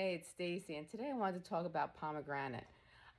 Hey, it's Stacy, and today I wanted to talk about pomegranate.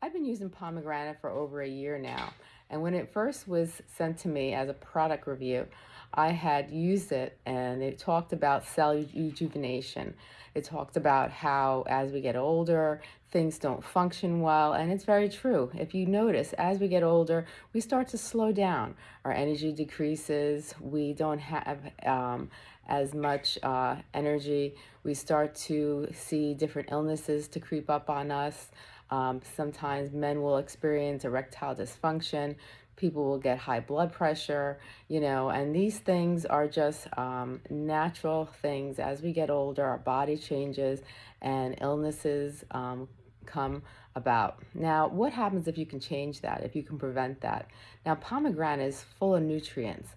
I've been using pomegranate for over a year now, and when it first was sent to me as a product review, I had used it and it talked about cell rejuvenation. It talked about how as we get older, things don't function well, and it's very true. If you notice, as we get older, we start to slow down. Our energy decreases, we don't have um, as much uh, energy. We start to see different illnesses to creep up on us. Um, sometimes men will experience erectile dysfunction. People will get high blood pressure, you know, and these things are just um, natural things. As we get older, our body changes and illnesses um, come about. Now, what happens if you can change that, if you can prevent that? Now, pomegranate is full of nutrients.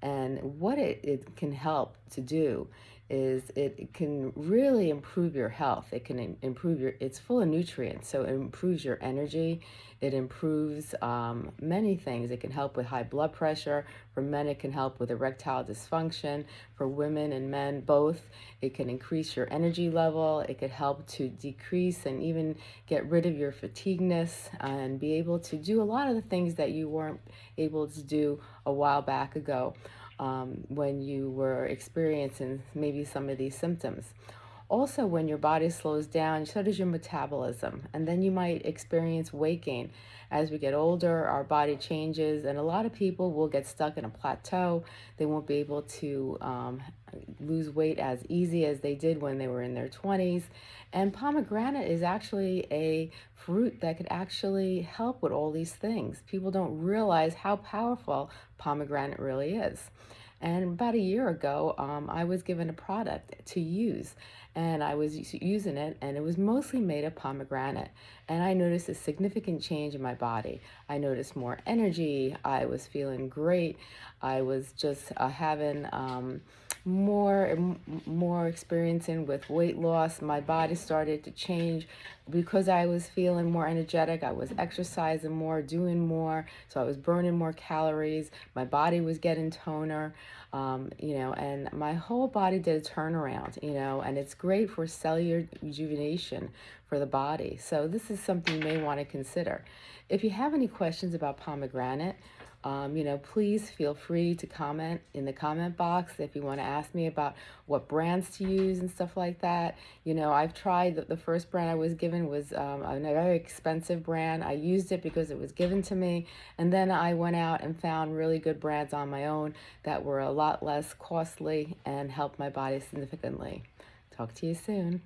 And what it, it can help to do is it can really improve your health. It can improve your, it's full of nutrients, so it improves your energy. It improves um, many things. It can help with high blood pressure. For men, it can help with erectile dysfunction. For women and men, both. It can increase your energy level. It could help to decrease and even get rid of your fatigueness and be able to do a lot of the things that you weren't able to do a while back ago um, when you were experiencing maybe some of these symptoms. Also, when your body slows down, so does your metabolism. And then you might experience weight gain. As we get older, our body changes, and a lot of people will get stuck in a plateau. They won't be able to um, lose weight as easy as they did when they were in their 20s. And pomegranate is actually a fruit that could actually help with all these things. People don't realize how powerful pomegranate really is. And about a year ago, um, I was given a product to use and I was using it and it was mostly made of pomegranate. And I noticed a significant change in my body. I noticed more energy. I was feeling great. I was just uh, having um, more more experiencing with weight loss. My body started to change because I was feeling more energetic. I was exercising more, doing more. So I was burning more calories. My body was getting toner, um, you know, and my whole body did a turnaround, you know, and it's great for cellular rejuvenation for the body. So this is something you may want to consider. If you have any questions about pomegranate, um, you know, please feel free to comment in the comment box if you want to ask me about what brands to use and stuff like that. You know, I've tried, the, the first brand I was given was um, a very expensive brand. I used it because it was given to me. And then I went out and found really good brands on my own that were a lot less costly and helped my body significantly. Talk to you soon.